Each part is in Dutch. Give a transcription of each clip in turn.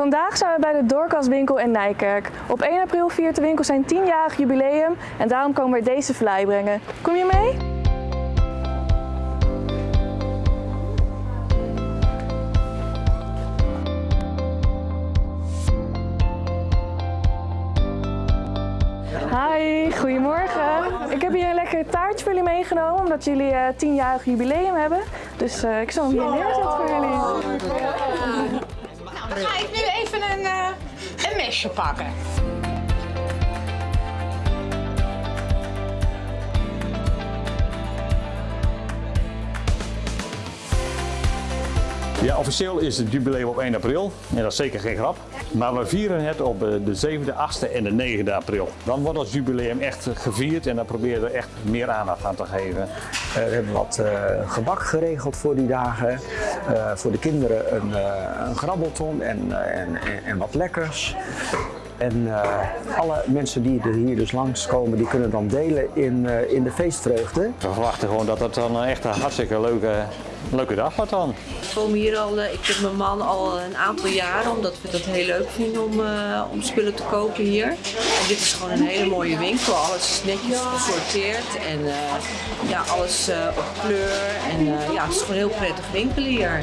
Vandaag zijn we bij de Doorkastwinkel in Nijkerk. Op 1 april viert de winkel zijn 10-jarig jubileum en daarom komen we deze vlaai brengen. Kom je mee? Hi, goedemorgen. Ik heb hier een lekker taartje voor jullie meegenomen, omdat jullie eh 10-jarig jubileum hebben. Dus eh, ik zal hem hier neerzetten voor jullie. Ga ik nu even een, eh, een mesje pakken. Ja, officieel is het jubileum op 1 april. En dat is zeker geen grap. Maar we vieren het op eh, de 7e, 8e en de 9e april. Dan wordt ons jubileum echt gevierd en dan proberen we echt meer aandacht aan te geven. Eh, we hebben wat eh, gebak geregeld voor die dagen. Voor de kinderen een, een grabbelton en wat lekkers. En eh, alle mensen die er hier dus langskomen, die kunnen dan delen in, eh, in de feestvreugde. We verwachten gewoon dat het dan echt een hartstikke leuke, leuke dag wordt dan. We komen hier al, eh, ik heb mijn man al een aantal jaren, omdat we dat heel leuk vinden om, eh, om spullen te kopen hier. En dit is gewoon een hele mooie winkel, alles is netjes gesorteerd en eh, ja, alles eh, op kleur. En eh, ja, het is gewoon een heel prettig winkelen hier.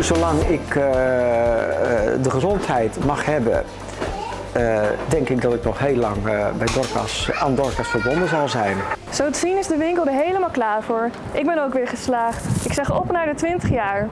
Zolang ik eh, eh, de gezondheid mag hebben, eh, denk ik dat ik nog heel lang bij Dorcas, aan Dorcas verbonden zal zijn. Zo te zien is de winkel er helemaal klaar voor. Ik ben ook weer geslaagd. Ik zeg op naar de 20 jaar.